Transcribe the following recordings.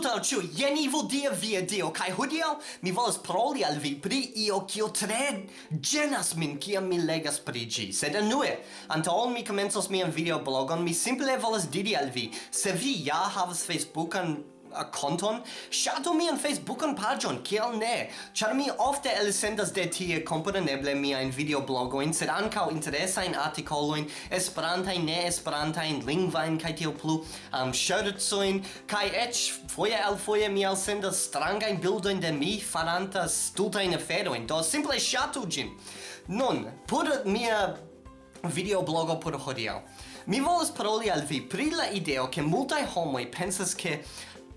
Saluto al ciu, jeni vodia via dio, kai hudio mi volas paroli al vi pri io kio tre genas min kiam mi legas pri gi. Sed anue, anta ol mi comensos mian videoblogon, mi simple volas diri al vi, se vi ja havas Facebookan konton, ŝatu mian Facebookan paĝon, kiel ne? Ĉar mi ofte elsendas de tie kompreneble miajn videoblogojn, sed ankaŭ interesajn artikolojn, esperantajn, neesperantajn, lingvajn kaj tiel plu, um, ŝercojn kaj eĉ foje alfoje mi elsendas strangajn bildojn de mi faranta stultajn aferojn. Do simple ŝatu ĝin. Nun, por mia videoblogo por hodiaŭ. Mi volas paroli al vi pri la ideo ke multaj homoj pensas ke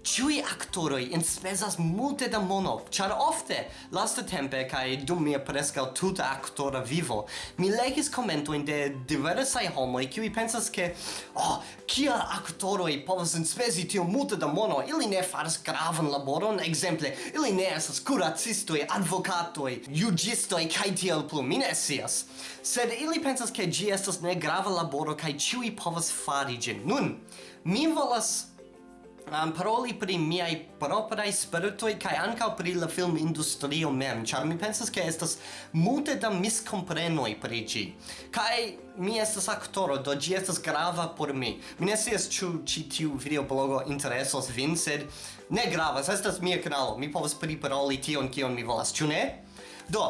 Ciui actoroi inspesas multe da mono, char ofte, laste tempe, cae dum mia prescal tuta actora vivo, mi legis commentoin de diversai homoi, ciui pensas che, oh, kia actoroi povas inspesi tio multe da mono, ili ne faras gravan laboron, exemple, ili ne esas curacistoi, advocatoi, jugistoi, cae tiel plu, mi ne sias. Sed ili pensas che gi estas ne grava laboro, cae ciui povas fari gin. Nun, mi volas um, paroli pri miaj propraj spiritui kai ankaŭ pri la filmindustrio mem, ĉar mi pensas ke estas multe da miskomprenoj pri ĝi. Kaj mi estas aktoro, do ĝi estas grava por mi. Mi ne scias ĉu ĉi tiu videoblogo interesos vin, sed ne gravas, estas mia kanalo. Mi povas priparoli tion kion mi volas, ĉu ne? Do,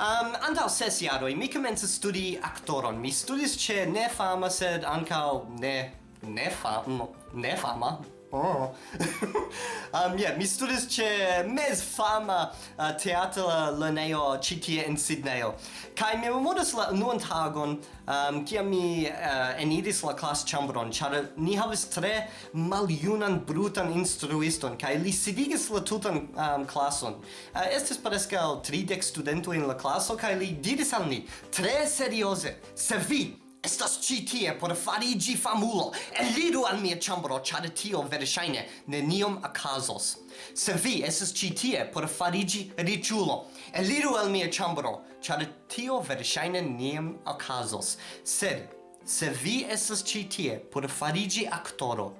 um, antau ses jaroj mi komencis studi aktoron. Mi studis ĉe ne fama, sed ankaŭ ne ne fama, ne fama, Oh. um, yeah, mi studis ce mes fama uh, teatra lerneo citie in en Kai mi memoras la unuan tagon, um, kia mi uh, enidis la class chambron, char ni havis tre maliunan brutan instruiston, kai li sidigis la tutan um, classon. Uh, estes parescal tridec studento in la classo, kai li diris al ni, tre seriose, se vi Estas ci tie por farigi famulo. Eliru al mia chambro, char tio verŝajne neniom okazos. Se vi estas ci tie por farigi riĉulo, eliru al mia chambro, char tio verŝajne neniom okazos. Sed se vi estas ci tie por farigi aktoro,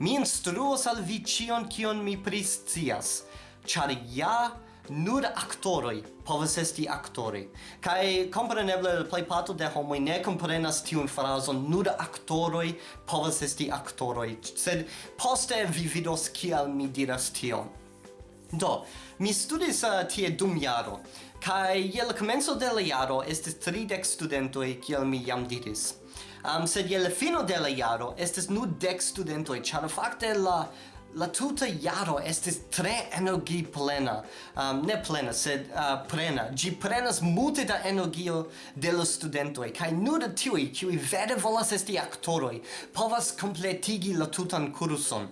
mi instruos al vi ĉion kion mi priscias, char ja nur aktoroi povas esti aktori. Kai kompreneble plej parto de homoj ne komprenas tiun frazon nur aktoroi povas esti aktoroi, sed poste vi vidos kial mi diras tion. Do, mi studis uh, tie dum jaro, kai je la komenco de la jaro estis tridek studentoi, kiel mi jam diris. Um, sed je la fino de la jaro estis nur dec studentoi, char fakte la la tuta jaro estis tre energi plena. Um, ne plena, sed uh, plena. Gi prenas multe da energio de los studentoi, kai nur tiui, kiui vere volas esti aktoroi, povas kompletigi la tutan kurson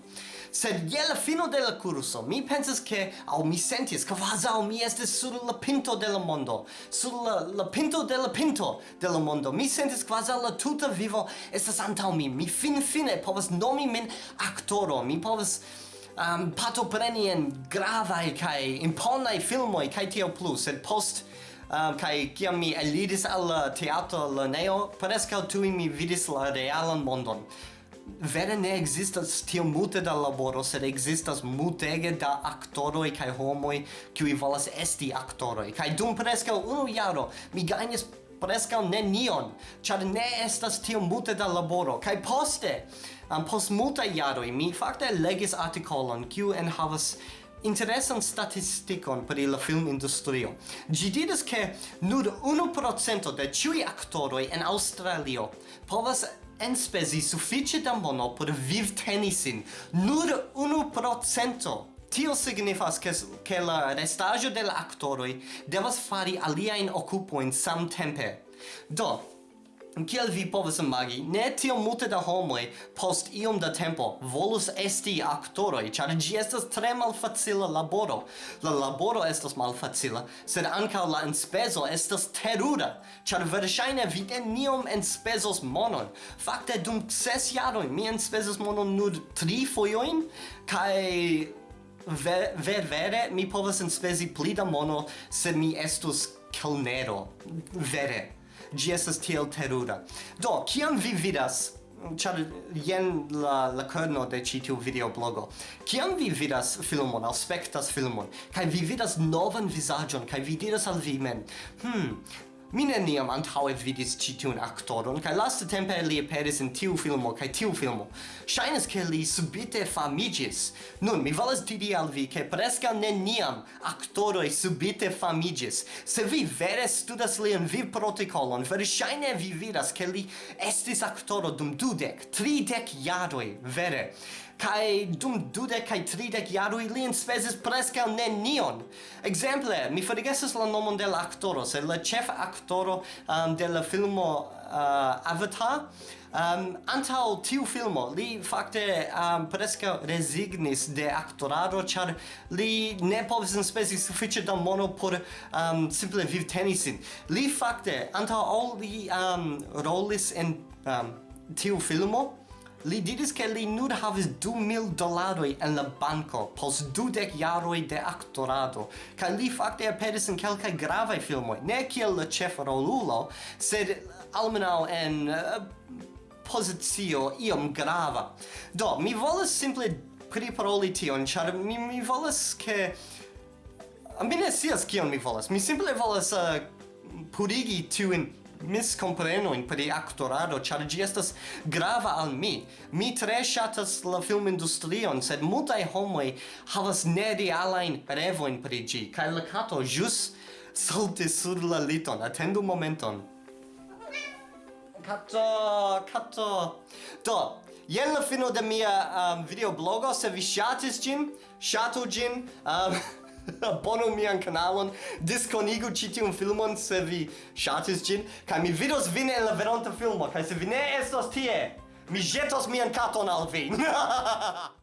sed je la fino de la curso mi pensas che au mi sentis quasau mi este sur la pinto de la mondo sur la, la pinto de la pinto de la mondo mi sentis quasi la tuta vivo estas antau mi mi fin fine povas nomi min aktoro mi povas um, partopreni en gravaj kaj imponaj filmoj kaj tio plu sed post um, kai kiam mi elidis al teatro lernejo, prescau tui mi vidis la realan mondon vere ne existas tio multe da laboro, sed existas multege da aktoroj kaj homoj kiuj volas esti aktoroj. Kaj dum preskaŭ unu jaro mi gajnis preskaŭ nenion, ĉar ne estas tio multe da laboro. Kaj poste, um, post multaj jaroj mi fakte legis artikolon kiu enhavas interesan statistikon pri la filmindustrio. Ĝi diras ke nur 1% de ĉiuj aktoroj en Aŭstralio povas enspezi suffice da mono por viv tenisin. nur unu procento. Tio signifas che, che la restaggio de actoroi devas fari aliaen occupoin samtempe. Do, Kiel vi povas imagi, ne tiom multe da homoj post iom da tempo volus esti aktoroj, ĉar ĝi estas tre malfacila laboro. La laboro estas malfacila, sed ankaŭ la enspezo estas terura, ĉar verŝajne vi neniom enspezos monon. Fakte dum ses jaroj mi enspezos monon nur tri fojojn kaj ver, ver vere mi povas enspezi pli da mono se mi estus kelnero. Vere. Gi estas tiel terura. Do, kiam vi vidas char jen la la kerno de ci tiu videoblogo. Kiam vi vidas filmon, aspektas filmon, kai vi vidas novan vizaĝon kai vi diras al vi men, "Hm, Mi neniam antaŭe vidis ĉi tiun aktoron kaj lastatempe li aperis en tiu filmo kaj tiu filmo. Ŝajnas ke li subite famiĝis. Nun mi volas diri al vi ke preskaŭ neniam aktoroj subite famiĝis. Se vi vere studas lian vivprotokolon, verŝajne vi vidas ke li estis aktoro dum dudek, tridek jaroj, vere kai dum dude kai tridek in li enspezis preskaŭ nenion. exemple mi forgesas la nomon de la aktoro, sed la chef aktoro um, de la filmo uh, Avatar Um, antau tiu filmo, li fakte um, preskaŭ rezignis de aktorado, ĉar li ne povis enspezi sufiĉe da mono por um, simple viv tenisin Li fakte, antaŭ ol li um, rolis en um, tiu filmo, Li diris che li nur havis 2000 dolaroi en la banco pos dudec jaroi de actorado, ca li facte aperis in quelcae gravae filmoi, ne kiel la ĉefa rolulo, sed almenau en eh, uh, posizio iom grava. Do, mi volas simple priparoli tion, char mi, mi volas ke... Mi ne sias kion mi volas, mi simple volas uh, purigi in miscompreno in pri actorado, char gi estas grava al mi. Mi tre shatas la film industrion, sed multai homoi havas nerealain revoin pri gi, kai la kato jus saltis sur la liton, atendu momenton. Kato, kato. Do, jen la fino de mia um, videoblogo, se vi shatis gin, shatu gin, um, uh, abonu mian kanalon, diskonigu ĉi tiun filmon se vi ŝatis ĝin, kaj mi vidos vin en la veronta filmo, kaj se vi ne estos tie, mi ĵetos mian katon al vi.